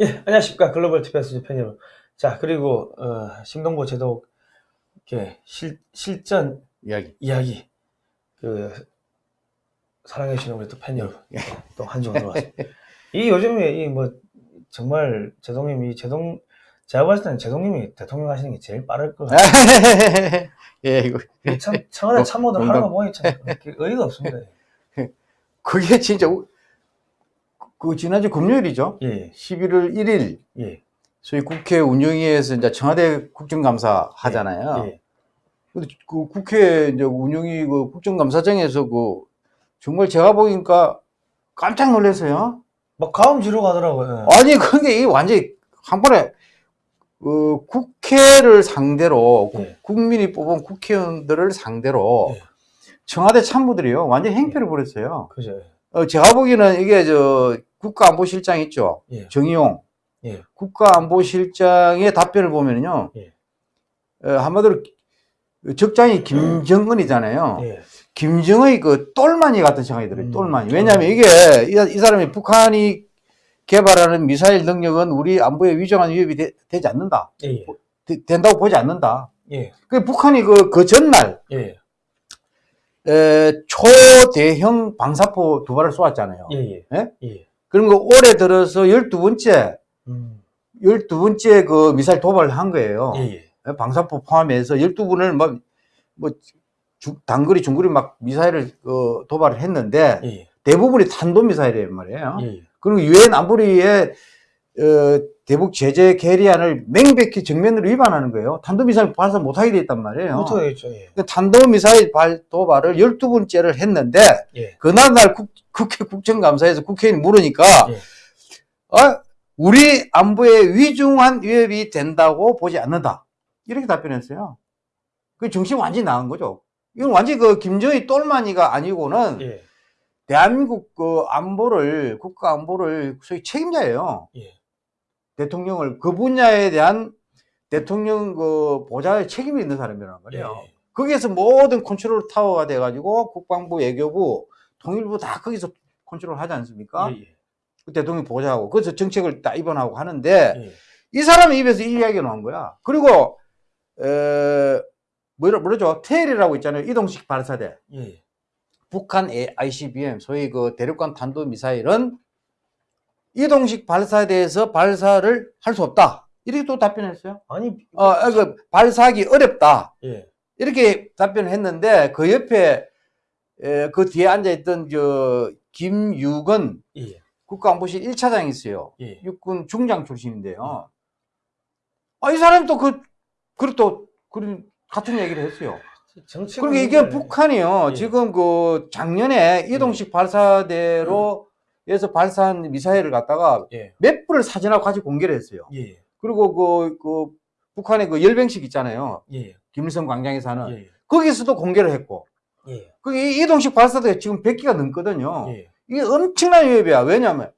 예, 안녕하십니까. 글로벌 TBS 팬 여러분. 자, 그리고, 어, 신동보 제독, 이렇게, 실, 실전 이야기. 이야기, 그, 사랑해주시는 우리 또 팬 여러분. 또한 주가 들어왔습니다. 이 요즘에, 이 뭐, 정말, 제동님이, 제동, 제가 봤을 때는 제동님이 대통령 하시는 게 제일 빠를 것 같아요. 예, 이거. 참, 청와대 참모들. 하는 거 보니 참, 의의가 없습니다. 그게 진짜, 우- 그, 지난주 금요일이죠. 예, 11월 1일, 예, 소위 국회 운영위에서 이제 청와대 국정감사 하잖아요. 예. 근데 그 국회 이제 운영위 그 국정감사장에서 그, 정말 제가 보니까 깜짝 놀랐어요. 막 가음 지르고 가더라고요. 아니, 그게 이 완전히 한 번에, 어, 국회를 상대로, 국- 예. 국민이 뽑은 국회의원들을 상대로, 예. 청와대 참모들이요, 완전 행패를 벌였어요. 그죠. 어, 제가 보기에는 이게 저, 국가안보실장 있죠? 예, 정의용. 예. 국가안보실장의 답변을 보면요, 예. 어, 한마디로 적장이 김정은이잖아요. 예, 김정의 그 똘마니 같은 생각이 들어요. 음, 똘마니. 왜냐하면 똘마니. 이게 이, 이 사람이 북한이 개발하는 미사일 능력은 우리 안보에 위중한 위협이 되, 지 않는다. 예, 예, 되- 된다고 보지 않는다. 예, 그 북한이 그, 그 전날 예, 에, 초대형 방사포 두 발을 쏘았잖아요. 예, 예, 예? 예. 그런 거 올해 들어서 12번째, 음, 12번째 그 미사일 도발을 한 거예요. 예, 예. 방사포 포함해서 12분을 뭐, 뭐, 주- 단거리, 중거리 막 미사일을 어, 도발을 했는데 예, 대부분이 탄도미사일이란 말이에요. 그리고 유엔 안보리의 어, 대북 제재 계리안을 명백히 정면으로 위반하는 거예요. 탄도미사일 발사 못하게 돼 있단 말이에요. 못하겠죠, 예. 그 탄도미사일 발 도발을 12번째를 했는데 예, 그날날 국, 국회 국정감사에서 국회의원이 물으니까 예. 어, 우리 안보에 위중한 위협이 된다고 보지 않는다. 이렇게 답변했어요. 그 정신 완전히 나간 거죠. 이건 완전히 그 김정희 똘마니가 아니고는 예, 대한민국 그 안보를 국가 안보를 소위 책임자예요. 예. 대통령을 그 분야에 대한 대통령 그 보좌의 책임이 있는 사람이란 말이에요. 예. 거기에서 모든 컨트롤 타워가 돼가지고 국방부, 외교부, 통일부 다 거기서 컨트롤 하지 않습니까? 예, 그 대통령 보좌하고 그래서 정책을 다 입원하고 하는데 예. 이 사람의 입에서 이 이야기가 나온 거야. 그리고 에, 뭐라 뭐라죠? 테일이라고 있잖아요. 이동식 발사대. 예, 북한 ICBM, 소위 그 대륙간 탄도 미사일은 이동식 발사대에서 발사를 할 수 없다. 이렇게 또 답변했어요. 아니, 어, 아, 그 발사하기 어렵다. 예, 이렇게 답변을 했는데 그 옆에 에, 그 뒤에 앉아 있던 저 김유건 예, 국가안보실 1차장이 있어요. 예. 육군 중장 출신인데요. 아, 이 사람이 또 그, 그리고 또, 그런, 같은 얘기를 했어요. 정치. 그러니까 이게 북한이요. 예. 지금 그 작년에 이동식 발사대로 에서 발사한 미사일을 갖다가 예, 몇 분을 사진하고 같이 공개를 했어요. 예, 그리고 그, 그, 북한의 그 열병식 있잖아요. 예, 김일성 광장에 사는. 예, 거기서도 공개를 했고. 예, 그게 이동식 발사대가 지금 100기가 넘거든요. 예, 이게 엄청난 위협이야. 왜냐하면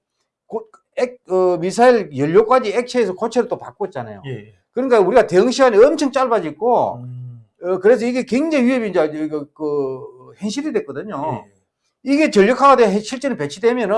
고- 액, 어, 미사일 연료까지 액체에서 고체로 또 바꿨잖아요. 예. 그러니까 우리가 대응 시간이 엄청 짧아지고 음, 어, 그래서 이게 굉장히 위협이 이제 이거 그 현실이 됐거든요. 예, 이게 전력화가 돼 실제로 배치되면은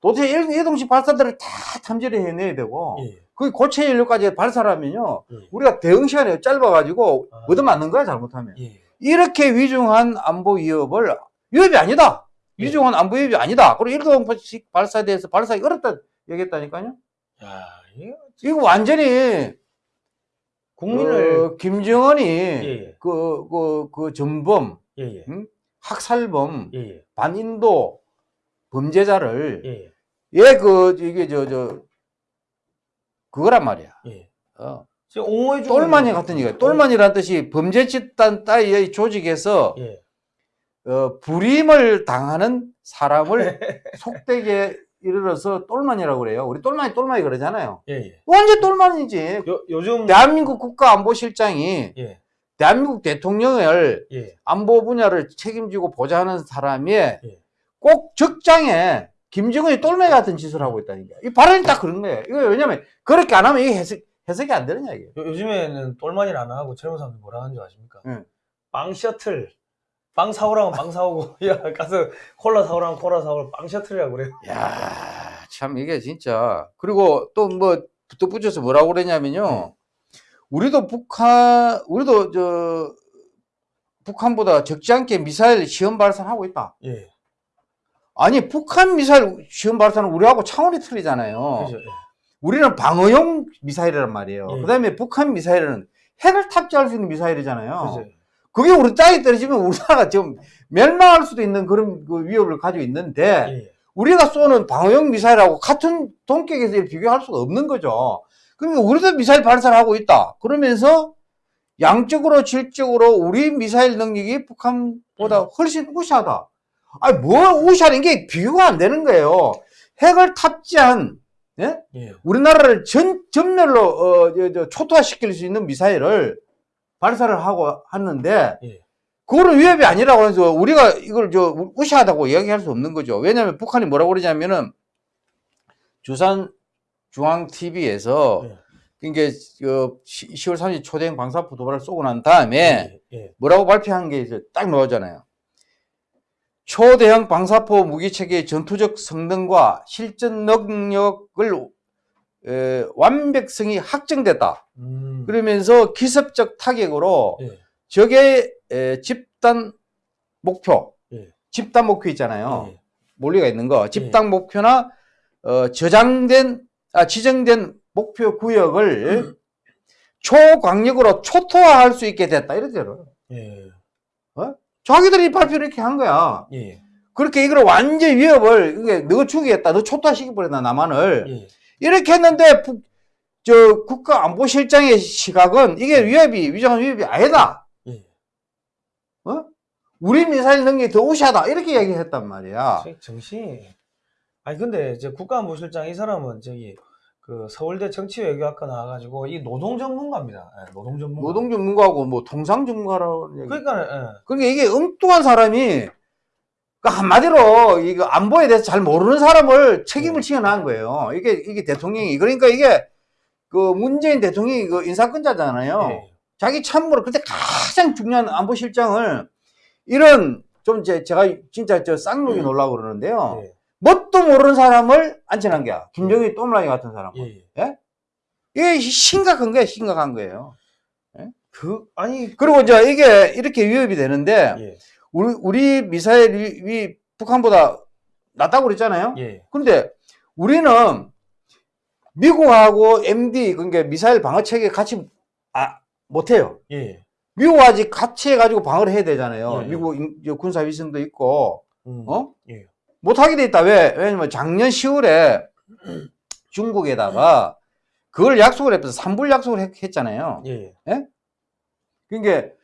도대체 일- 이동식 발사대를 다 탐지를 해내야 되고 예, 그 고체 연료까지 발사하면요 예. 우리가 대응 시간이 짧아가지고 아. 얻어맞는 거야 잘못하면 예, 이렇게 위중한 안보 위협을 위협이 아니다. 예. 위중한 안보 위협이 아니다. 그리고 일동식 발사대에서 발사하기 어렵다 얘기했다니까요. 야, 이거 완전히 국민을. 어, 김정은이 예, 그, 그, 그 전범, 예, 예, 응? 학살범, 예, 예, 반인도 범죄자를 예, 얘그 이게 저 저 그거란 말이야. 예. 어. 똘마니 같은 얘기야. 똘마니라는 뜻이 범죄 집단 따위의 조직에서 예, 어, 불임을 당하는 사람을 속되게 이르러서 똘마니라고 그래요. 우리 똘마니 똘마니 그러잖아요. 예, 예. 완전 똘마니지. 요, 요즘. 대한민국 국가안보실장이 예, 대한민국 대통령을 예, 안보 분야를 책임지고 보좌하는 사람이 예. 꼭 적장에 김정은이 똘마니 같은 짓을 하고 있다니까. 이 발언이 딱 그런 거예요. 이거 왜냐면 그렇게 안 하면 이게 해석, 해석이 안 되는 이야기예요. 요, 요즘에는 똘마니를 안 하고 젊은 사람들 뭐라 하는 줄 아십니까? 응. 빵 셔틀. 빵 사오라면 빵 사오고, 야, 가서 콜라 사오라면 콜라 사오고 빵 셔틀이라고 그래요. 야 참 이게 진짜 그리고 또뭐 덧붙여서 뭐라고 그러냐면요. 우리도 북한 우리도 저 북한보다 적지 않게 미사일 시험 발사를 하고 있다. 예. 아니 북한 미사일 시험 발사는 우리하고 차원이 틀리잖아요. 그죠. 예. 우리는 방어용 미사일이란 말이에요. 예. 그다음에 북한 미사일은 핵을 탑재할 수 있는 미사일이잖아요. 그죠. 그게 우리 땅에 떨어지면 우리나라가 지금 멸망할 수도 있는 그런 그 위협을 가지고 있는데 예. 우리가 쏘는 방어용 미사일하고 같은 동격에서 비교할 수가 없는 거죠. 그러니까 우리도 미사일 발사를 하고 있다. 그러면서 양적으로 질적으로 우리 미사일 능력이 북한보다 훨씬 우시하다. 아니 뭐 우시하는 게 비교가 안 되는 거예요. 핵을 탑재한 예? 예. 우리나라를 전 전멸로 어, 저, 저, 초토화시킬 수 있는 미사일을 발사를 하고 하는데 예. 그거는 위협이 아니라고 해서 우리가 이걸 저 무시하다고 이야기할 수 없는 거죠. 왜냐하면 북한이 뭐라고 그러냐면은 주산 중앙 TV에서 예. 그러니까 그 10월 30일 초대형 방사포 도발을 쏘고 난 다음에 예. 예. 뭐라고 발표한 게 이제 딱 나오잖아요. 초대형 방사포 무기 체계의 전투적 성능과 실전 능력을 에, 완벽성이 확정됐다. 음. 그러면서 기습적 타격으로 예. 적의 에, 집단 목표, 예. 집단 목표 있잖아요. 예. 몰리가 있는 거, 집단 목표나 어, 저장된, 아, 지정된 목표 구역을 초광력으로 초토화할 수 있게 됐다. 이러더라고요. 예. 자기들이 발표를 이렇게 한 거야. 예. 그렇게 이걸 완전 위협을, 이게 너 죽이겠다, 너 초토화시켜버렸다, 남한을. 예. 이렇게 했는데, 북- 저 국가안보실장의 시각은 이게 위협이, 위장한 위협이 아니다. 예. 어? 우리 미사일 능력이 더 우시하다. 이렇게 얘기했단 말이야. 저- 정신이. 아니 근데 이제 국가안보실장 이 사람은 저기 그 서울대 정치외교학과 나와가지고 이 노동 전문가입니다. 예, 노동 전문가. 노동 전문가하고 뭐 통상 전문가라고 얘기. 그러니까 예. 그러니까 이게 엉뚱한 사람이 그 한마디로 이거 안보에 대해서 잘 모르는 사람을 책임을 네. 지어난 거예요. 이게 이게 대통령이 그러니까 이게 그 문재인 대통령이 그 인사권자잖아요. 예. 자기 참모로 그때 가장 중요한 안보실장을 이런 좀 제, 제가 진짜 저 쌍욕이 놀라고 그러는데요. 예. 뭣도 모르는 사람을 앉혀놓은 거야. 김정일 또ምላ이 같은 사람. 예. 예. 이게 심각한 거예요. 심각한 거예요. 그 아니 그리고 이제 이게 이렇게 위협이 되는데 예. 우리, 우리 미사일이 북한보다 낫다고 그랬잖아요. 예. 근데 우리는 미국하고 MD, 그러니까 미사일 방어 체계 같이 아, 못해요. 예. 아직 같이 해가지고 방어를 해야 되잖아요. 예. 미국 군사위성도 있고, 음. 어? 예. 못하게 돼 있다. 왜? 왜냐면 작년 10월에 중국에다가 그걸 약속을 했어서 삼불 약속을 했, 했잖아요. 예. 그러니까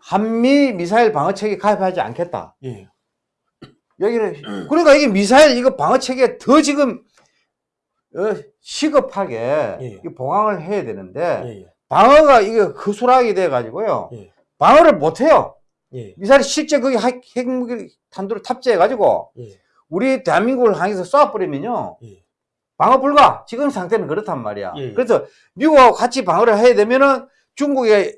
한미 미사일 방어 체계 가입하지 않겠다. 예. 여기를 그러니까 이게 미사일 이거 방어 체계 더 지금 어, 시급하게 예. 이 보강을 해야 되는데 예. 예. 방어가 이게 허술하게 돼 가지고요. 예. 방어를 못 해요. 예. 미사일 실제 거기 핵- 핵무기 탄두를 탑재해 가지고 예. 우리 대한민국을 향해서 쏴버리면요. 예. 방어 불가. 지금 상태는 그렇단 말이야. 예, 예. 그래서 미국하고 같이 방어를 해야 되면은 중국에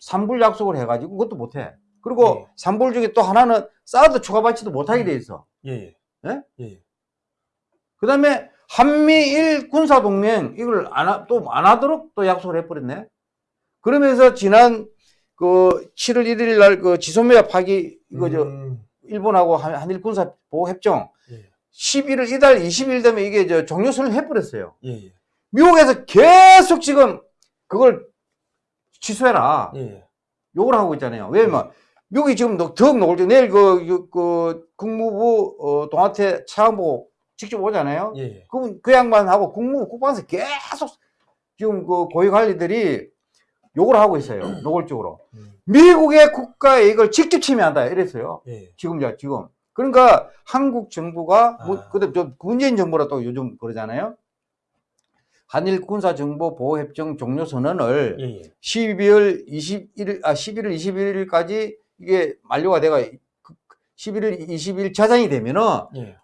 삼불 약속을 해가지고 그것도 못해. 그리고 예. 삼불 중에 또 하나는 사우드 추가 발치도 못하게 돼 있어. 예. 예? 예. 그 다음에 한미일 군사동맹 이걸 안, 또 안 하도록 또 약속을 해버렸네. 그러면서 지난 그 7월 1일 날 그 지소미아 파기 이거 저 음. 일본하고 한- 한일 군사 보호 협정 예. 11월 이달 20일 되면 이게 저 종료선을 해버렸어요. 예. 예. 미국에서 계속 지금 그걸 취소해라. 예. 욕을 하고 있잖아요. 왜냐면 미국이 지금 더- 더욱 노골적 내일 그, 그, 그 국무부 어, 동아태 차관보 직접 오잖아요. 예. 그, 그 양반하고 국무부 국방에서 계속 지금 그 고위 관리들이 욕을 하고 있어요. 노골적으로. 음. 미국의 국가에 이걸 직접 침해한다. 이랬어요. 예. 지금이야, 지금. 그러니까 한국 정부가, 뭐, 아. 그때 저 문재인 정부라 또 요즘 그러잖아요. 한일 군사정보 보호협정 종료 선언을 예. 예. 12월 21일, 아, 11월 21일까지 이게 만료가 돼가 11월 20일 저장이 되면은 예.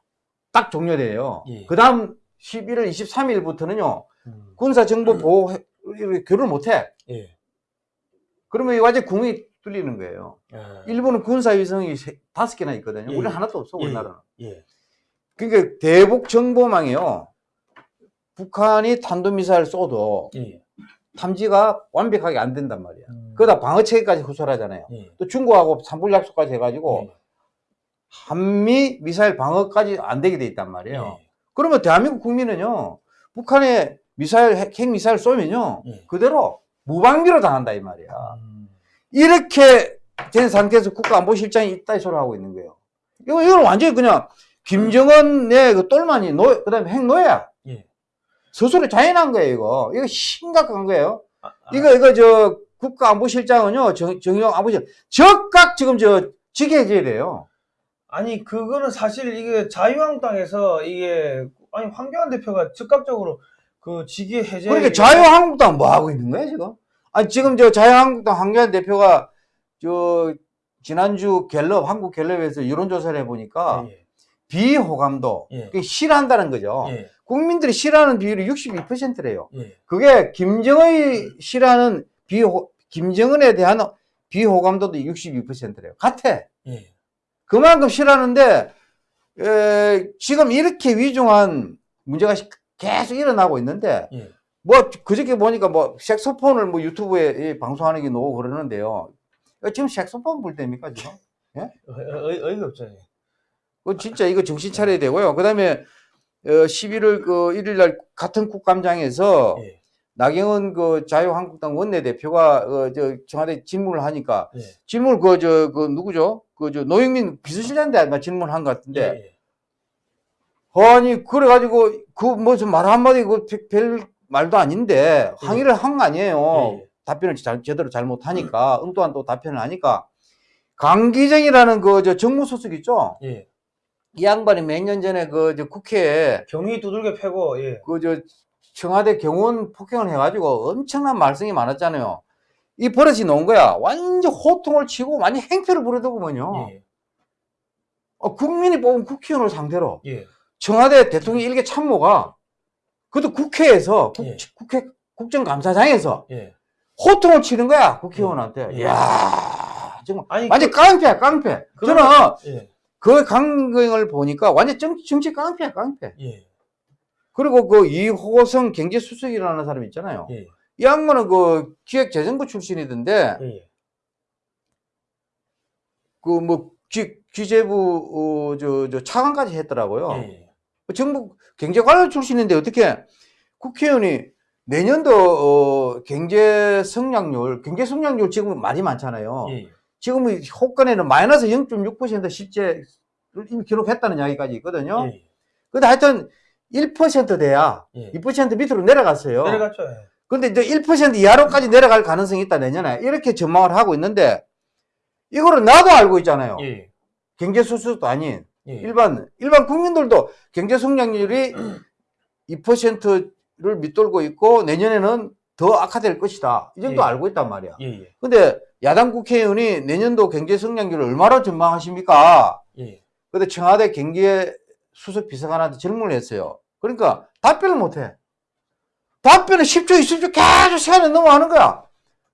딱 종료돼요. 예. 그 다음 11월 23일부터는요, 음. 군사정보 보호, 교류를 못해. 예. 그러면 이 완전 궁이 뚫리는 거예요. 아. 일본은 군사위성이 세- 다섯 개나 있거든요. 예. 우리는 하나도 없어, 예. 우리나라는. 예. 그러니까 대북 정보망이요. 북한이 탄도미사일 쏘도 예. 탐지가 완벽하게 안 된단 말이야. 음. 그러다 방어 체계까지 구설하잖아요. 예. 또 중국하고 산불 약속까지 해가지고 예. 한미 미사일 방어까지 안 되게 돼 있단 말이에요. 예. 그러면 대한민국 국민은요, 북한에 미사일, 핵, 핵 미사일 쏘면요, 예. 그대로 무방비로 당한다, 이 말이야. 음. 이렇게 된 상태에서 국가안보실장이 있다, 이 소리 하고 있는 거예요. 이거, 이건 완전히 그냥, 김정은의 그 똘마니, 노, 그 다음에 핵노예야. 예. 스스로 자인한 거예요, 이거. 이거 심각한 거예요. 아, 아, 이거, 이거, 저, 국가안보실장은요, 정, 정의용 안보실장 즉각 지금 저, 직위해제해야 돼요. 아니 그거는 사실 이게 자유한국당에서 이게 아니 황교안 대표가 즉각적으로 그 직위 해제 그러니까 자유한국당 뭐 하고 있는 거야 지금? 아니 지금 저 자유한국당 황교안 대표가 저 지난주 갤럽 한국 갤럽에서 여론조사를 해보니까 예, 비호감도 예. 싫어한다는 거죠. 예, 국민들이 싫어하는 비율이 62%래요. 예, 그게 김정은이 싫어하는 비호 김정은에 대한 비호감도도 62%래요. 같아. 예, 그만큼 싫어하는데 에, 지금 이렇게 위중한 문제가 시- 계속 일어나고 있는데 예. 뭐 그저께 보니까 뭐 색소폰을 뭐 유튜브에 이 방송하는 게 나오고 그러는데요. 지금 색소폰 불 때입니까 지금? 어, 어, 어이가 없죠. 예. 그 진짜 이거 정신 차려야 되고요. 그다음에 어, 11월 그 1일 날 같은 국감장에서 예, 나경원 그 자유한국당 원내대표가 어, 저 청와대 질문을 하니까 예, 질문 그저그 누구죠? 그 저 노영민 비서실장한테 아마 질문을 한것 같은데 예, 아니 그래가지고 그 무슨 말 한마디 그별 말도 아닌데 항의를 한 거 아니에요. 예. 답변을 잘, 제대로 잘 못하니까 엉뚱한 또 답변을 하니까 강기정이라는 그 저 정무수석 있죠. 예. 이 양반이 몇 년 전에 그 저 국회에 경위 두들겨 패고 예, 그저 청와대 경호원 폭행을 해가지고 엄청난 말썽이 많았잖아요. 이 버릇이 나온 거야. 완전 호통을 치고 완전 행패를 부르더구먼요. 예, 어, 국민이 뽑은 국회의원을 상대로 예, 청와대 대통령 일개 참모가 그것도 국회에서 국, 예. 국회 국정감사장에서 예. 호통을 치는 거야 국회의원한테. 예. 이야 정말 아니 완전 깡패야 깡패. 저는 그러면- 예, 그 강경을 보니까 완전 정치, 정치 깡패야 깡패. 예, 그리고 그 이호성 경제수석이라는 사람 있잖아요. 예, 이 양반은 그 기획재정부 출신이던데 예, 그뭐 기재부 어, 저, 저 차관까지 했더라고요. 예, 정부 경제관료 출신인데 어떻게 국회의원이 내년도 어, 경제 성장률, 경제 성장률 지금 말이 많잖아요. 예, 지금 이 호간에는 마이너스 0.6% 실제를 이미 기록했다는 이야기까지 있거든요. 예, 근데 하여튼 1% 돼야 예. 2% 밑으로 내려갔어요. 내려갔죠. 예. 근데 이제 1% 이하로까지 내려갈 가능성이 있다 내년에 이렇게 전망을 하고 있는데 이거를 나도 알고 있잖아요. 예, 경제 수수도 아닌 예, 일반 일반 국민들도 경제 성장률이 2%를 밑돌고 있고 내년에는 더 악화될 것이다. 이 정도 예. 알고 있단 말이야. 예, 예, 근데 야당 국회의원이 내년도 경제 성장률을 얼마나 전망하십니까? 예, 근데 청와대 경제 수석 비서관한테 질문을 했어요. 그러니까 답변을 못 해. 답변을 10초, 20초 계속 시간이 넘어가는 거야.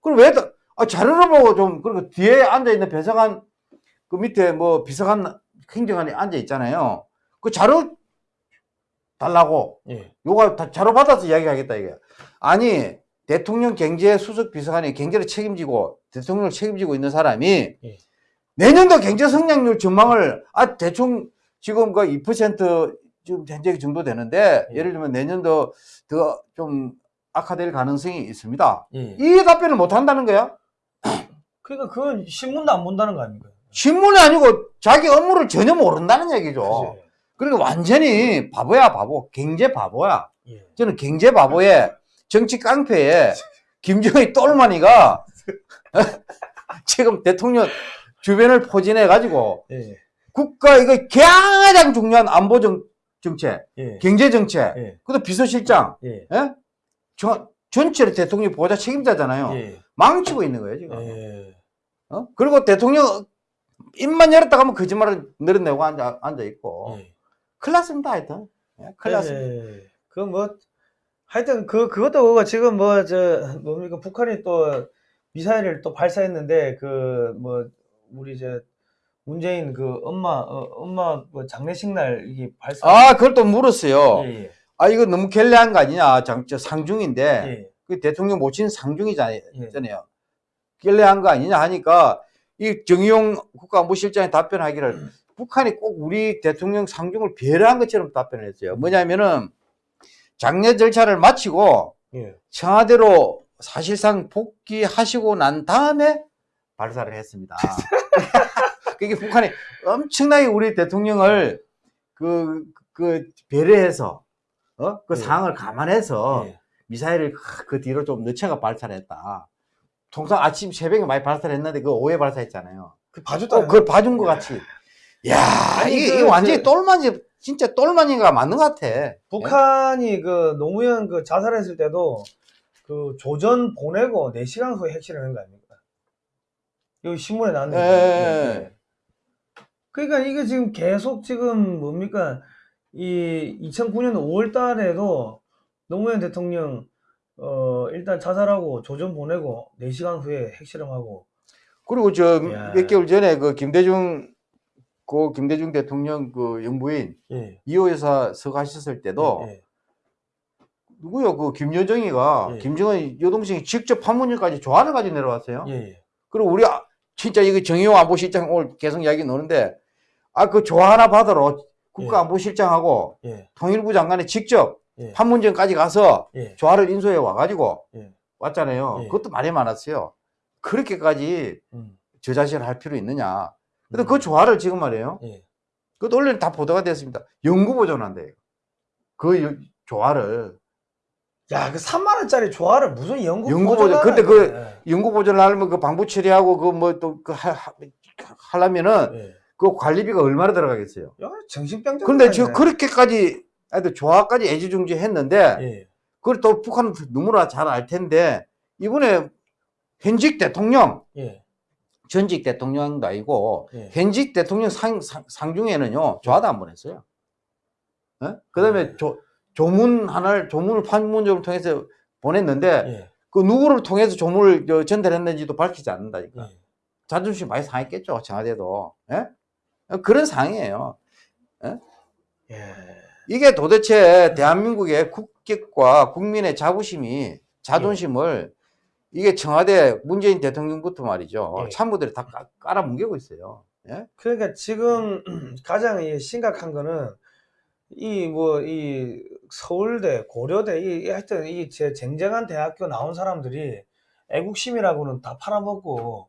그럼 왜, 다- 아, 자료를 보고 좀, 그리고 뒤에 앉아있는 배서관, 그 밑에 뭐 비서관, 행정관이 앉아 있잖아요. 그 자료 달라고. 예, 다 자료 받아서 이야기하겠다, 이게. 아니, 대통령 경제 수석 비서관이 경제를 책임지고, 대통령을 책임지고 있는 사람이, 예. 내년도 경제 성장률 전망을, 아, 대충 지금 그 2% 지금 현재 정도 되는데, 예. 예를 들면 내년도 더 좀 악화될 가능성이 있습니다. 예. 이 답변을 못 한다는 거야? 그러니까 그건 신문도 안 본다는 거 아닙니까? 신문이 아니고 자기 업무를 전혀 모른다는 얘기죠. 그죠? 그러니까 완전히 바보야, 바보. 경제 바보야. 예, 저는 경제 바보에 정치 깡패에 김정의 똘마니가 지금 대통령 주변을 포진해 가지고 예, 국가 이거 가장 중요한 안보 정, 정책, 예, 경제 정책, 예, 그것도 비서실장, 예, 예? 저, 전체를 대통령 보좌 책임자잖아요. 예, 망치고 있는 거예요 지금. 예, 어? 그리고 대통령 입만 열었다 가면 거짓말을 늘어내고 앉아, 앉아 있고 예. 큰일 났습니다 하여튼 예, 큰일 났습니다. 예, 그뭐 하여튼 그 그것도 그거 지금 뭐 저 뭡니까 북한이 또 미사일을 또 발사했는데 그 뭐 우리 이제 문재인 그 엄마 어, 엄마 뭐 장례식 날 이게 발사. 아, 그걸 또 물었어요. 예, 예, 아, 이거 너무 결례한 거 아니냐. 장, 저 상중인데. 예, 그 대통령 모친 상중이잖아요. 예. 결례한 거 아니냐 하니까 이 정의용 국가안보실장이 답변하기를 북한이 꼭 우리 대통령 상중을 배려한 것처럼 답변을 했어요. 뭐냐면은 장례 절차를 마치고 예. 청와대로 사실상 복귀하시고 난 다음에 발사를 했습니다. 그게 북한이 엄청나게 우리 대통령을 그, 그 배려해서 어? 그 예. 상황을 감안해서 예. 미사일을 그 뒤로 좀 늦춰가 발사를 했다. 통상 아침 새벽에 많이 발사를 했는데 그 오후에 발사했잖아요. 그 봐줬다. 어, 그걸 봐준 것 같이. 야, 아니, 이게, 그, 이게 완전히 그- 똘마니, 진짜 똘마니가 맞는 것 같아. 북한이 그 노무현 그 자살했을 때도 그 조전 보내고 4시간 후에 핵실을 한거 아닙니까? 여기 신문에 나왔는데. 예. 예. 그러니까 이게 지금 계속 지금 뭡니까? 이 2009년 5월 달에도 노무현 대통령 어 일단 자살하고 조전 보내고 4시간 후에 핵실험하고 그리고 저 야. 몇 개월 전에 그 김대중, 그 김대중 대통령 그 영부인 예. 이호 여사 서가셨을 때도 예. 누구요? 그 김여정이가 예. 김정은 여동생이 직접 판문점까지 조화를 가지고 내려왔어요. 예. 예. 그리고 우리 아- 진짜 이거 정의용 안보실장 오늘 계속 이야기 나오는데 아 그 조화 하나 받으러 국가안보실장하고 예. 통일부 장관이 직접 예. 판문점까지 가서 예. 조화를 인수해 와가지고 예. 왔잖아요. 예. 그것도 말이 많았어요. 그렇게까지 음. 저자신을 할 필요 있느냐. 근데 음. 그 조화를 지금 말이에요. 예. 그것도 원래는 다 보도가 됐습니다. 연구 보존한대. 그 여- 조화를 야, 그 3만 원짜리 조화를 무슨 연구 연구 보조. 근데 그 연구 보존을 하려면 그 방부 처리하고 그 뭐 또 그 하려면은 예. 예. 그 관리비가 얼마나 들어가겠어요. 야, 정신병자. 근데 저 그렇게까지 하여튼 조화까지 애지중지 했는데 예. 그걸 또 북한은 너무나 잘 알 텐데 이번에 현직 대통령 예. 전직 대통령도 아니고 예. 현직 대통령 상, 상, 상중에는요 조화도 안 보냈어요. 그 다음에 네. 조, 조문 하나를 조문을 판문점을 통해서 보냈는데 예. 그 누구를 통해서 조문을 저 전달했는지도 밝히지 않는다니까. 예. 자존심 많이 상했겠죠 청와대도. 예? 그런 상황이에요. 예. 이게 도대체 대한민국의 국격과 국민의 자부심이 자존심을 이게 청와대 문재인 대통령부터 말이죠. 예. 참모들이 다 깔- 깔아 뭉개고 있어요. 예? 그러니까 지금 가장 이 심각한 거는 이뭐 이 서울대, 고려대 이 하여튼 이 제 쟁쟁한 대학교 나온 사람들이 애국심이라고는 다 팔아먹고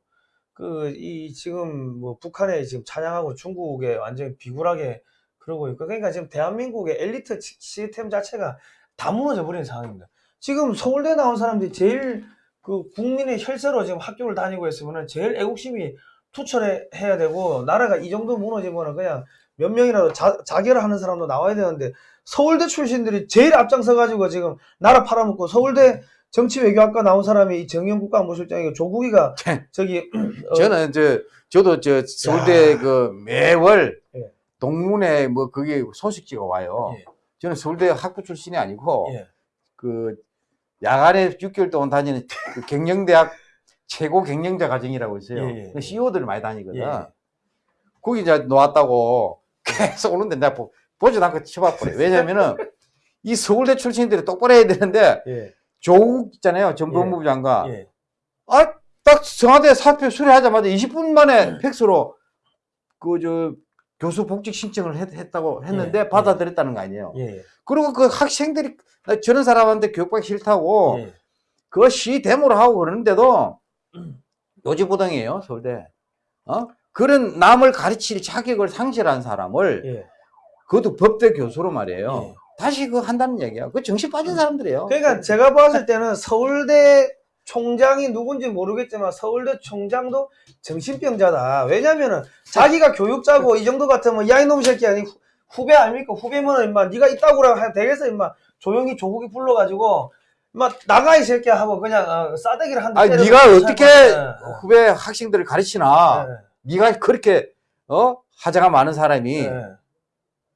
그 이 지금 뭐 북한에 지금 찬양하고 중국에 완전히 비굴하게 그러고 있고 그러니까 지금 대한민국의 엘리트 시- 시스템 자체가 다 무너져 버린 상황입니다. 지금 서울대 나온 사람들이 제일 그 국민의 혈세로 지금 학교를 다니고 있으면은 제일 애국심이 투철해야 되고 나라가 이 정도 무너지면은 그냥 몇 명이라도 자, 자결을 하는 사람도 나와야 되는데 서울대 출신들이 제일 앞장서 가지고 지금 나라 팔아먹고 서울대 정치외교학과 나온 사람이 이 정영 국가안보실장이고 조국이가 저기 어, 저는 저 저도 저 서울대 야. 그 매월 예. 동문회 뭐 그게 소식지가 와요. 예. 저는 서울대 학부 출신이 아니고 예. 그 야간에 6개월 동안 다니는 그 경영대학 최고 경영자 과정이라고 있어요. 예, 예, 그 예. CEO들이 많이 다니거든. 예, 예. 거기 이제 놓았다고 계속 오는데 내가 보, 보지도 않고 쳐봐버려. 왜냐면은 이 서울대 출신들이 똑바로 해야 되는데 예. 조국 있잖아요. 전 법무부 장관. 예. 아, 딱 청와대 사표 수리하자마자 20분 만에 팩스로 그 저 교수 복직 신청을 했, 다고 했는데 예, 받아들였다는 거 아니에요. 예. 그리고 그 학생들이 나 저런 사람한테 교육받기 싫다고 예. 시 데모를 하고 그러는데도 요지부동이에요 서울대. 어? 그런 남을 가르칠 자격을 상실한 사람을 예. 그것도 법대 교수로 말이에요. 예. 다시 그 한다는 얘기야. 그 정신 빠진 사람들이에요. 그러니까 제가 봤을 때는 서울대 총장이 누군지 모르겠지만 서울대 총장도 정신병자다. 왜냐면은 자기가 교육자고 이 정도 같으면 야 이놈 새끼 아니 후- 후배 아닙니까? 후배면은 임마 네가 있다고라 해 되겠어 임마 조용히 조국이 불러가지고 임마 나가 이 새끼야 하고 그냥 어, 싸대기를 한대 아니 네가 어떻게 예, 후배 학생들을 가르치나? 예, 네가 그렇게 어 하자가 많은 사람이 예.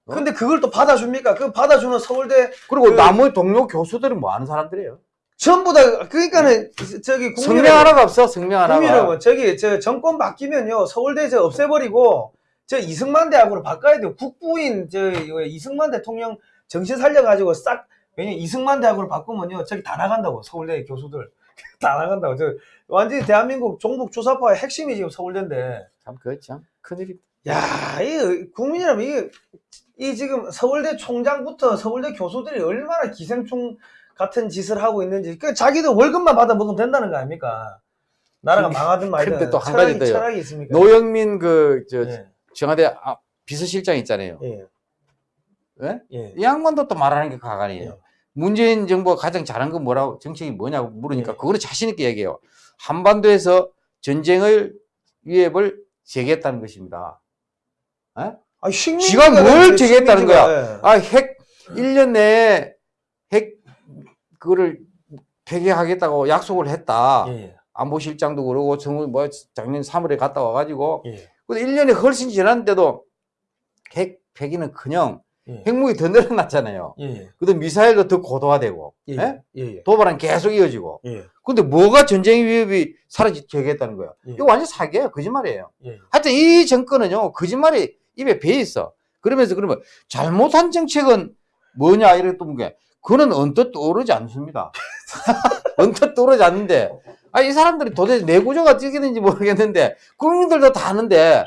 근데 그걸 또 받아줍니까? 그 받아주는 서울대 그리고 그- 나머지 동료 교수들은 뭐 하는 사람들이에요? 전부 다 그러니까는 저기 성명 하나가 없어 성명 하나가. 국민여러분 저기 저 정권 바뀌면요 서울대 저 없애버리고 저 이승만 대학으로 바꿔야 돼요. 국부인 저 이승만 대통령 정신 살려가지고 싹 왜냐 이승만 대학으로 바꾸면요 저기 다 나간다고 서울대 교수들 다 나간다고 저 완전히 대한민국 종북 주사파의 핵심이 지금 서울대인데 참 그렇죠. 큰일이. 야, 이 국민이라면 이게 이 지금 서울대 총장부터 서울대 교수들이 얼마나 기생충 같은 짓을 하고 있는지 그 자기들 월급만 받아 먹으면 된다는 거 아닙니까? 나라가 망하든 말든 근데 또한 철학이, 가지 더요. 철학이 있습니까? 노영민 그저 예, 청와대 아, 비서실장 있잖아요. 예, 예? 예, 이 양반도 또 말하는 게 가관이에요. 예. 문재인 정부가 가장 잘한 건 뭐라고 정책이 뭐냐고 물으니까 예. 그거는 자신 있게 얘기해요. 한반도에서 전쟁을 위협을 제기했다는 것입니다. 예? 아, 지가 뭘 제기했다는. 거야? 예. 아, 핵 1년 내에 핵 그거를 폐기하겠다고 약속을 했다. 예, 안보실장도 그러고 정부 뭐 작년 3월에 갔다 와가지고. 예, 근데 1년이 훨씬 지났는데도 핵 폐기는 그냥 예, 핵무기 더 늘어났잖아요. 예, 그다음 미사일도 더 고도화되고 예, 예? 예, 예, 도발은 계속 이어지고. 예, 근데 뭐가 전쟁 위협이 사라지겠다는 거야? 예. 이거 완전 사기예요 거짓말이에요. 예. 하여튼 이 정권은요 거짓말이 입에 배어 있어. 그러면서 그러면 잘못한 정책은 뭐냐 또게 그거는 언뜻 떠오르지 않습니다 언뜻 떠오르지 않는데 아, 이 사람들이 도대체 내구조가 어떻게 되는지 모르겠는데 국민들도 다 아는데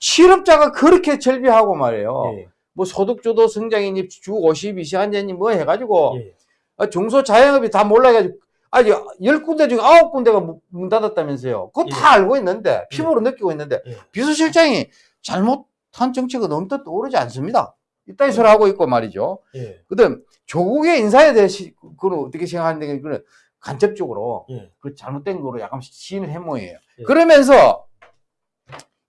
실업자가 그렇게 절비하고 말이에요 예, 뭐 소득주도 성장이니 주 52시간제니 뭐 해가지고 예. 아, 중소자영업이 다 몰라가지고 아니 열 군데 중에 아홉 군데가 문- 문 닫았다면서요. 그거 예. 다 알고 있는데 피부로 느끼고 있는데 예. 비서실장이 잘못한 정책은 언뜻 떠오르지 않습니다. 이따위 소리 하고 있고 말이죠. 예, 그다음 조국의 인사에 대해서 그걸 어떻게 생각하는데 그는 간접적으로 예. 그 잘못된 거로 약간 시인을 한 모양이에요. 예. 그러면서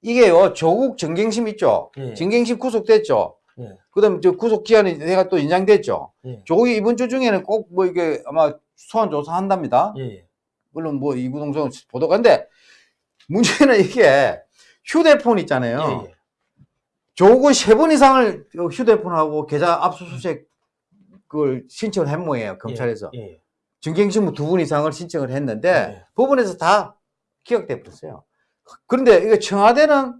이게요 조국 정경심 있죠. 예. 정경심 구속됐죠. 예. 그다음 저 구속 기한이 내가 또 연장됐죠. 예. 조국이 이번 주 중에는 꼭 뭐 이게 아마 소환 조사한답니다. 예, 물론 뭐 이구동성 보도가 근데 문제는 이게 휴대폰 있잖아요. 조국은 세 번 이상을 휴대폰하고 계좌 압수수색 그걸 신청을 한 모양이에요. 검찰에서. 예, 예. 정경심 두분 이상을 신청을 했는데 예. 법원에서 다 기각돼 버렸어요. 그런데 이게 청와대는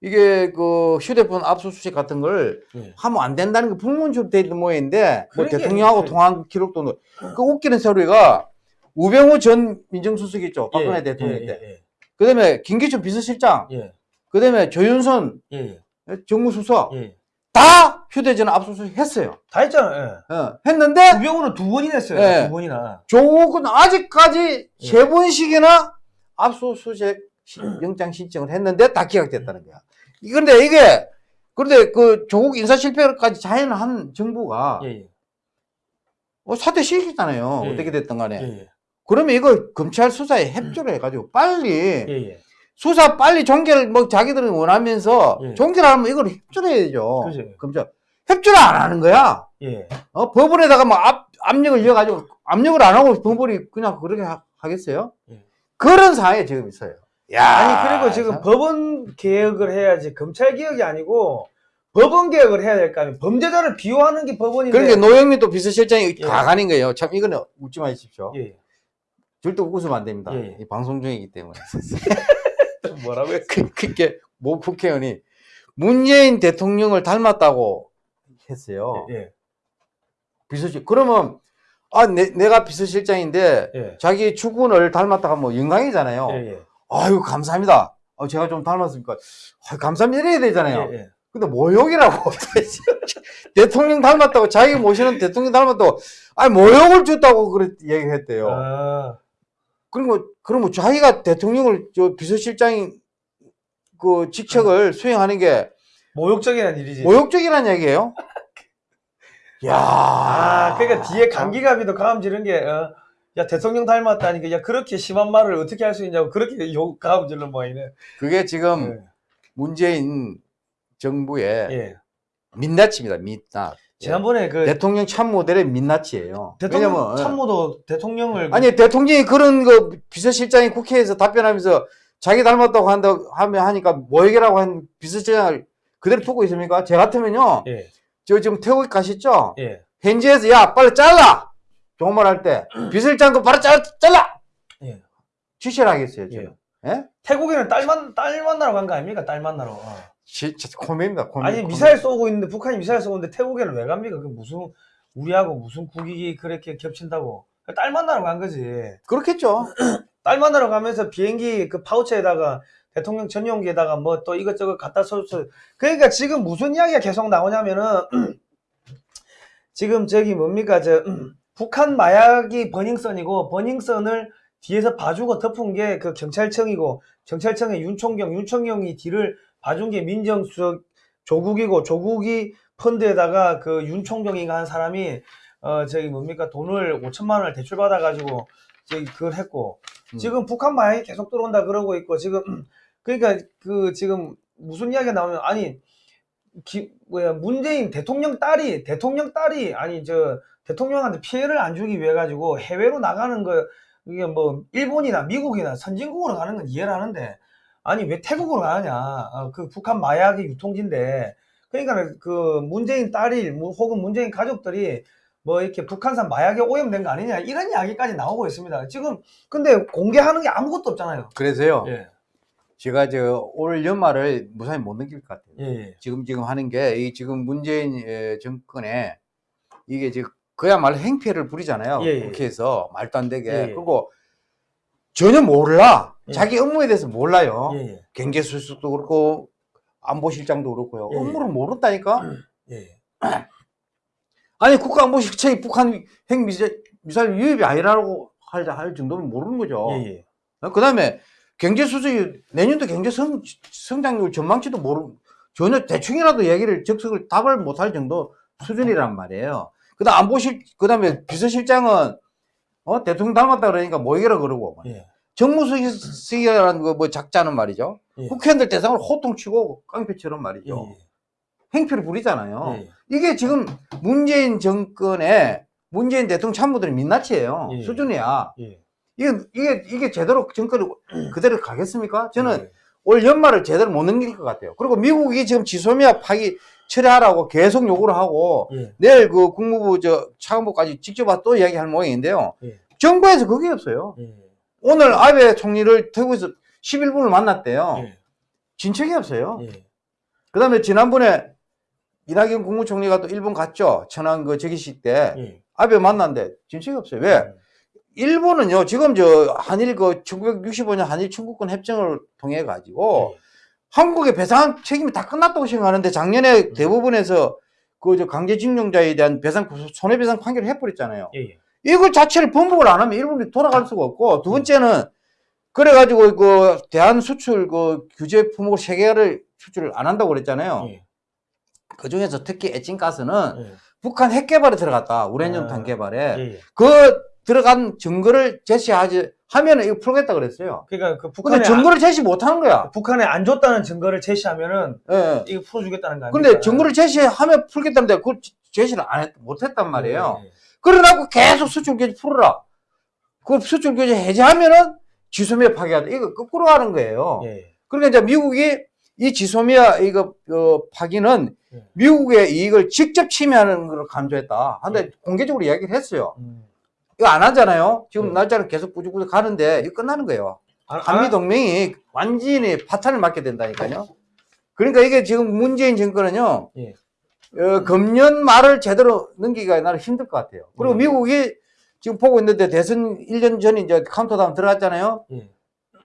이게 그 휴대폰 압수수색 같은 걸 예. 하면 안 된다는 게 불문처럼 돼 있는 모양인데 뭐. 대통령하고 그- 통화한 기록도 넣- 그 웃기는 소리가 우병우 전 민정수석 있죠 박근혜 예, 대통령 예, 때 예, 그다음에 김기춘 비서실장 예, 그다음에 조윤선 예, 정무수석 예, 예. 다 휴대전화 압수수색 했어요 다 했잖아요. 예. 어, 했는데 우병우는 두 번이나 했어요. 예. 두 번이나. 조국은 아직까지 예. 세 번씩이나 압수수색 시- 영장 신청을 했는데 다 기각됐다는 거야 그런데 이게 그런데 그 조국 인사 실패까지 자행한 정부가 예, 예, 어, 사퇴 시켰잖아요. 예. 어떻게 됐든 간에. 예, 그러면 이거 검찰 수사에 협조를 해가지고 빨리 예, 예. 수사 빨리 종결 뭐 자기들은 원하면서 예. 종결하면 이걸 협조를 해야죠. 그죠. 검찰 협조를 안 하는 거야. 예. 어, 법원에다가 뭐 압, 압력을 이어가지고 압력을 안 하고 법원이 그냥 그렇게 하, 겠어요 예. 그런 상황에 지금 있어요. 야, 아니 그리고 지금 참. 법원 개혁을 해야지 검찰 개혁이 아니고 법원 개혁을 해야 될 거 아니에요. 범죄자를 비호하는 게 법원인데. 그러니까 노영민 또 비서실장이 예. 가관인 거예요. 참 이거는 웃지 마십시오. 예. 절대 웃으면 안 됩니다. 예. 이 방송 중이기 때문에. 뭐라고요? 그, 그게 모 국회의원이 문재인 대통령을 닮았다고 했어요. 예. 비서실. 그러면 아, 내, 내가 비서실장인데 예. 자기 주군을 닮았다가 뭐 영광이잖아요. 예. 예. 아유 감사합니다. 아, 제가 좀 닮았으니까 아유, 감사합니다 이래야 되잖아요. 예. 예. 근데 모욕이라고 대통령 닮았다고 자기 모시는 대통령 닮았다고 아니 모욕을 줬다고 그랬 얘기했대요. 아. 그리고 그러면 자기가 대통령을 저 비서실장이 그 직책을 수행하는 게 모욕적인 일이지. 모욕적이라는 얘기예요? 야, 아, 그러니까 뒤에 감기감이도 가음 지른 게, 어, 야, 대통령 닮았다니까, 야, 그렇게 심한 말을 어떻게 할 수 있냐고, 그렇게 욕, 가음 질른 모양이네. 그게 지금 예. 문재인 정부의 예. 민낯입니다. 민낯. 지난번에 그, 대통령 참모델의 민낯이에요. 대통령 왜냐면 참모도 대통령을. 그- 아니 대통령이 그런 그 비서실장이 국회에서 답변하면서 자기 닮았다고 한다 하면 하니까 모욕이라고 한 비서실장을 그대로 두고 있습니까? 제 같으면요. 예. 저 지금 태국 가셨죠? 예. 현지에서 야 빨리 잘라 좋은 말 할 때 비서실장 거 바로 잘, 잘라 예. 지시를 하겠어요. 저는. 예. 예? 태국에는 딸, 만, 딸 만나러 간 거 아닙니까? 딸 만나러. 어. 진짜 코미입니다. 코미. 아니, 코미. 미사일 쏘고 있는데, 북한이 미사일 쏘고 있는데, 태국에는 왜 갑니까? 그 무슨, 우리하고 무슨 국익이 그렇게 겹친다고. 딸 만나러 간 거지. 그렇겠죠. 딸 만나러 가면서 비행기 그 파우치에다가 대통령 전용기에다가 뭐 또 이것저것 갖다 써서 그러니까 지금 무슨 이야기가 계속 나오냐면은 지금 저기 뭡니까 저 북한 마약이 버닝썬이고 버닝썬을 뒤에서 봐주고 덮은 게 그 경찰청이고 경찰청의 윤총경 윤총경이 뒤를 봐준 게 민정수석 조국이고 조국이 펀드에다가 그 윤총경이가 한 사람이 어 저기 뭡니까 돈을 5천만 원을 대출 받아 가지고 저기 그걸 했고 음. 지금 북한 마약이 계속 들어온다 그러고 있고 지금 그러니까 그 지금 무슨 이야기가 나오면 아니 기, 뭐야 문재인 대통령 딸이 대통령 딸이 아니 저 대통령한테 피해를 안 주기 위해 가지고 해외로 나가는 거 이게 뭐 일본이나 미국이나 선진국으로 가는 건 이해를 하는데 아니 왜 태국으로 가느냐 어, 그 북한 마약의 유통지인데 그러니까 그 문재인 딸이 뭐 혹은 문재인 가족들이 뭐 이렇게 북한산 마약에 오염된 거 아니냐 이런 이야기까지 나오고 있습니다 지금 근데 공개하는 게 아무것도 없잖아요 그래서요. 예 제가 저올 연말을 무사히 못 넘길 것 같아요. 예, 예. 지금 지금 하는 게 이 지금 문재인 에, 정권에 이게 지금 그야말로 행패를 부리잖아요. 예, 예. 국회에서 말도 안 되게. 예, 예. 그리고 전혀 몰라. 예. 자기 업무에 대해서 몰라요. 예, 예. 경제수석도 그렇고 안보실장도 그렇고요. 업무를 모른다니까. 아니 국가안보실장이 북한 핵미사일 미사일 유입이 아니라고 할, 할 정도면 모르는 거죠. 예, 예. 그 다음에 경제수석이 내년도 경제 성, 성장률 전망치도 모르, 전혀 대충이라도 얘기를 적석을 답을 못할 정도 수준이란 말이에요. 그 다음 안보실, 그 다음에 비서실장은, 어, 대통령 닮았다 그러니까 뭐이라 그러고, 예. 정무수석이라는 그뭐 작자는 말이죠. 예. 국회의원들 대상으로 호통치고 깡패처럼 예, 말이죠. 예. 행패를 부리잖아요. 예. 이게 지금 문재인 정권의 문재인 대통령 참모들의 민낯이에요. 예. 수준이야. 예. 이게, 이게, 이게 제대로 정권을 그대로 가겠습니까? 저는 예. 올 연말을 제대로 못 넘길 것 같아요. 그리고 미국이 지금 지소미아 파기 철회하라고 계속 요구를 하고 예. 내일 그 국무부 저 차관보까지 직접 와서 또 이야기할 모양인데요. 예. 정부에서 그게 없어요. 예. 오늘 아베 총리를 태국에서 11분을 만났대요. 예. 진척이 없어요. 예. 그 다음에 지난번에 이낙연 국무총리가 또 일본 갔죠. 천안 그 저기식 때 예. 아베 만났는데 진척이 없어요. 왜? 일본은요, 지금 저 한일 그 1965년 한일 청구권 협정을 통해 가지고 예. 한국의 배상 책임이 다 끝났다고 생각하는데 작년에 대법원에서 그 저 강제징용자에 대한 배상 손해배상 판결을 해버렸잖아요. 예. 예. 이걸 자체를 번복을 안 하면 일본이 돌아갈 수가 없고 두 번째는 그래가지고 그 대한 수출 그 규제 품목 세 개를 수출을 안 한다고 그랬잖아요. 예. 그 중에서 특히 에칭가스는 예. 북한 핵 개발에 들어갔다. 우레늄 아, 탄 개발에 예. 예. 그 들어간 증거를 제시하지 하면은 이거 풀겠다 그랬어요. 그러니까 그 근데 북한에 증거를 제시 못 하는 거야. 안, 북한에 안 줬다는 증거를 제시하면은 예, 예. 이거 풀어주겠다는 거 아닙니까? 근데 증거를 제시하면 풀겠다는데 그걸 제시를 안 했, 못 했단 말이에요. 예. 그러라고 계속 수출 규제 풀어라. 그 수출 규제 해제하면은 지소미아 파기하다. 이거 거꾸로 하는 거예요. 예. 예. 그러니까 이제 미국이 이 지소미아 이거 어, 파기는 예. 미국의 이익을 직접 침해하는 걸 강조했다. 근데 예. 공개적으로 이야기를 했어요. 음. 이거 안 하잖아요. 지금 예. 날짜는 계속 꾸준히 가는데 이거 끝나는 거예요. 안- 한미 안- 동맹이 완전히 파탄을 맞게 된다니까요. 그러니까 이게 지금 문재인 정권은요, 예. 어, 금년 말을 제대로 넘기기가 나는 힘들 것 같아요. 그리고 음. 미국이 지금 보고 있는데 대선 1년 전에 이제 카운트다운 들어갔잖아요. 예.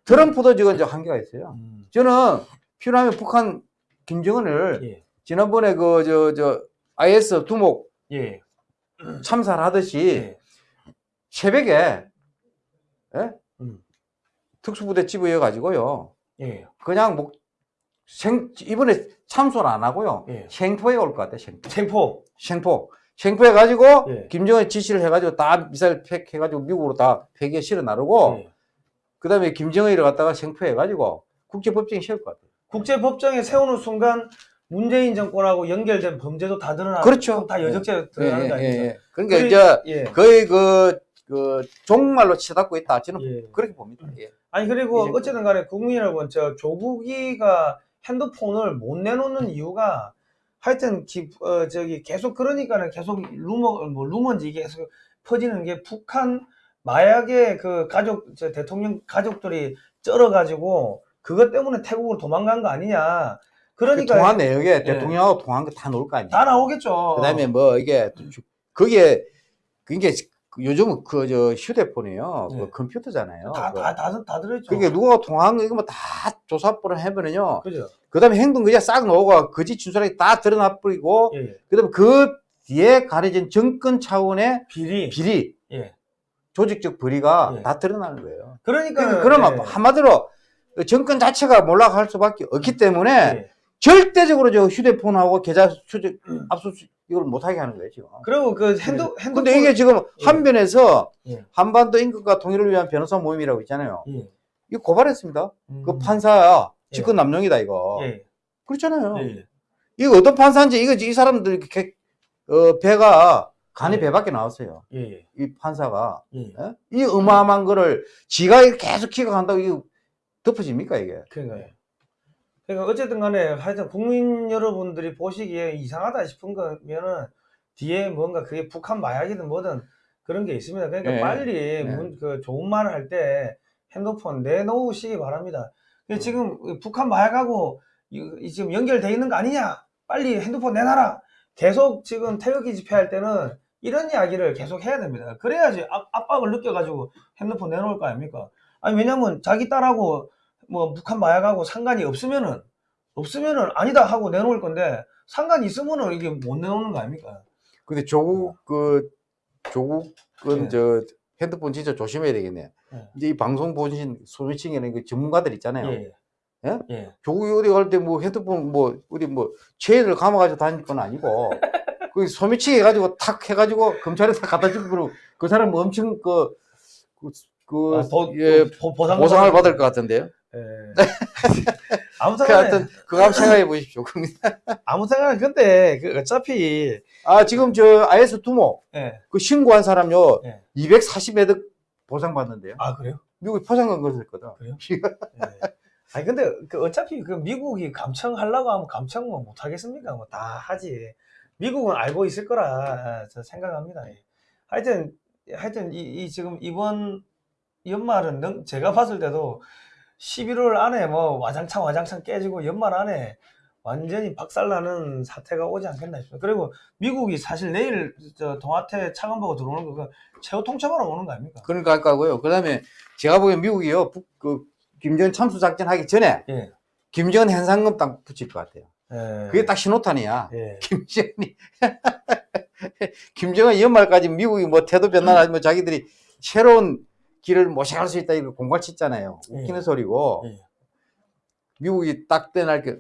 트럼프도 지금 이제 한계가 있어요. 음. 저는 필요하면 북한 김정은을 예. 지난번에 그, 저, 저, IS 두목 예. 참사를 하듯이 예. 새벽에, 예? 음. 특수부대 집어여 가지고요. 예. 그냥 뭐, 생, 이번에 참소를 안 하고요. 예. 생포에 올 것 같아, 생포. 생포. 생포. 생포 해 가지고, 예. 김정은 지시를 해가지고 다 미사일 팩 해가지고 미국으로 다 폐기에 실어 나르고, 예. 그 다음에 김정은이를 갖다가 생포해 가지고 국제법정에 세울 것 같아요. 국제법정에 세우는 순간 문재인 정권하고 연결된 범죄도 다 드러나고 그렇죠. 다 여적죄 드러나는 거 아닙니까? 그러니까 그래- 이제 예. 거의 그, 그, 종말로 치닫고 있다. 저는 예. 그렇게 봅니다. 예. 아니 그리고 어쨌든 간에 국민 여러분 저 조국이가 핸드폰을 못 내놓는 이유가 하여튼 기, 어, 저기 계속 그러니까는 계속 루머 뭐 루머인지 계속 퍼지는 게 북한 마약의 그 가족 저 대통령 가족들이 쩔어가지고 그것 때문에 태국으로 도망간 거 아니냐. 그 그러니까 통화 내역에 예. 대통령하고 통화한 거 다 나올 거 아니에요. 다 나오겠죠. 그 다음에 뭐 이게 주- 그게 그게 요즘은 그 저 휴대폰이요, 예. 그 컴퓨터잖아요. 다, 그- 다, 다, 다 들어있죠. 그러니까 누가 통화한 거 이거 뭐 다 조사를 해보면요. 그죠. 그다음에 행동 그냥 싹 나오고 거짓 진술하게 다 드러나 버리고 예, 예. 그다음에 그 뒤에 가려진 정권 차원의 비리. 비리, 예. 조직적 비리가 예. 다 드러나는 거예요. 그러니까. 그러면 예. 한마디로 그 정권 자체가 몰락할 수밖에 없기 때문에 예. 절대적으로 저 휴대폰하고 계좌 수집 압수수색 이걸 못하게 하는 거예요 지금. 그리고 그 핸드, 핸드폰. 근데 이게 지금 한변에서 예. 한반도 인권과 통일을 위한 변호사 모임이라고 있잖아요. 예. 이거 고발했습니다. 음. 그 판사야 예. 직권 남용이다 이거. 예. 그렇잖아요. 예. 예. 이거 어떤 판사인지 이거 이 사람들 이렇게 어, 배가 간이 예. 배밖에 나왔어요. 예. 예. 이 판사가 예. 예? 이 어마어마한 거를 지가 계속 기각한다고 이거 덮어집니까 이게? 그러니까요. 그러니까 어쨌든 간에 하여튼 국민 여러분들이 보시기에 이상하다 싶은 거면은 뒤에 뭔가 그게 북한 마약이든 뭐든 그런 게 있습니다. 그러니까 네. 빨리 네. 문- 그 좋은 말을 할 때 핸드폰 내놓으시기 바랍니다. 근데 지금 북한 마약하고 이, 이 지금 연결돼 있는 거 아니냐? 빨리 핸드폰 내놔라. 계속 지금 태극기 집회할 때는 이런 이야기를 계속 해야 됩니다. 그래야지 압, 압박을 느껴가지고 핸드폰 내놓을 거 아닙니까? 아니 왜냐면 자기 딸하고 뭐 북한 마약하고 상관이 없으면은 없으면은 아니다 하고 내놓을 건데 상관이 있으면은 이게 못 내놓는 거 아닙니까? 근데 조국 그 조국은 예. 저 핸드폰 진짜 조심해야 되겠네. 예. 이제 이 방송 보신 소비층에는 그 전문가들 있잖아요. 예. 예? 예. 조국이 어디 갈 때 뭐 핸드폰 뭐 어디 뭐 체인을 감아가지고 다닐 건 아니고 그 소매치기 해가지고 탁 해가지고 검찰에 탁 갖다 주고 그러고 그 사람 엄청 그, 그, 그 아, 보, 예, 보, 보상을 받을 것 같은데요. 예. 아무튼 그 간에, 하여튼 그거 한번 생각해 보십시오. 아무튼 간에 근데 그 어차피 아 지금 저 IS 두모 예. 그 신고한 사람요 예. 240매득 보상 받는데요. 아 그래요? 미국이 포장한 것을 거든. 그래요? 예. 아니 근데 그 어차피 그 미국이 감청하려고 하면 감청 뭐 못하겠습니까? 뭐 다 하지. 미국은 알고 있을 거라 저 생각합니다. 예. 하여튼 하여튼 이, 이 지금 이번 연말은 능- 제가 봤을 때도 11월 안에 뭐 와장창 와장창 깨지고 연말 안에 완전히 박살나는 사태가 오지 않겠나 싶습니다. 그리고 미국이 사실 내일 저 동아태 차관보고 들어오는 거그 최후 통첩하러 오는 거 아닙니까? 그러니까 할 거고요. 그 다음에 제가 보기엔 미국이요. 북, 그 김정은 참수 작전 하기 전에 예. 김정은 현상금 딱 붙일 것 같아요. 예. 그게 딱 신호탄이야. 예. 김정은이 김정은 연말까지 미국이 뭐 태도 변화나 뭐 자기들이 새로운 길을 모색할 수 있다 이거 공갈 치잖아요. 웃기는 예. 소리고 예. 미국이 딱 떠날 게.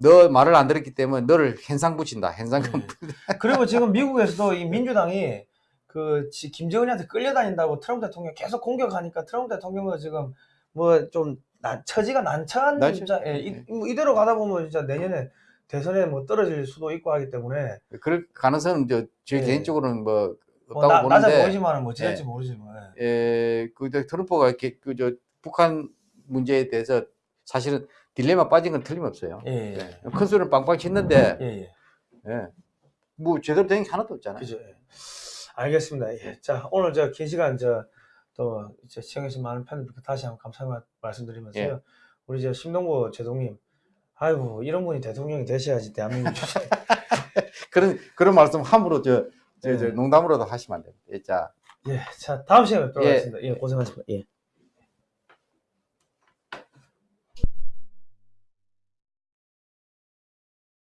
너 말을 안 들었기 때문에 너를 현상 붙인다. 현상금. 그리고 지금 미국에서도 이 민주당이 그 지- 김정은이한테 끌려다닌다고 트럼프 대통령 계속 공격하니까 트럼프 대통령은 지금 뭐 좀 처지가 난처한 난처- 입장, 예, 이, 네. 뭐 이대로 가다 보면 진짜 내년에 대선에 뭐 떨어질 수도 있고 하기 때문에 그럴 가능성은 저, 제 예. 개인적으로는 뭐뭐 없다고 나, 낮아 보는데. 보이지만은 뭐 지날지 예. 모르지만 에, 그, 저 트럼프가 이렇게, 그, 저, 북한 문제에 대해서 사실은 딜레마 빠진 건 틀림없어요. 예, 예, 예. 큰 소리를 빵빵 치는데, 예, 예. 예. 뭐, 제대로 된 게 하나도 없잖아요. 그죠. 예. 알겠습니다. 예. 자, 오늘 저 긴 시간 저또 시청해주신 많은 팬들께 다시 한번 감사의 말- 말씀드리면서요. 예. 우리 저 심동보 제동님, 아이고 이런 분이 대통령이 되셔야지 대한민국. 그런, 그런 말씀 함부로 저, 저, 저 예. 농담으로도 하시면 안 됩니다. 예, 자. 예, 자 다음 시간에 뵙도록 예. 하겠습니다. 예, 고생하셨습니다. 예.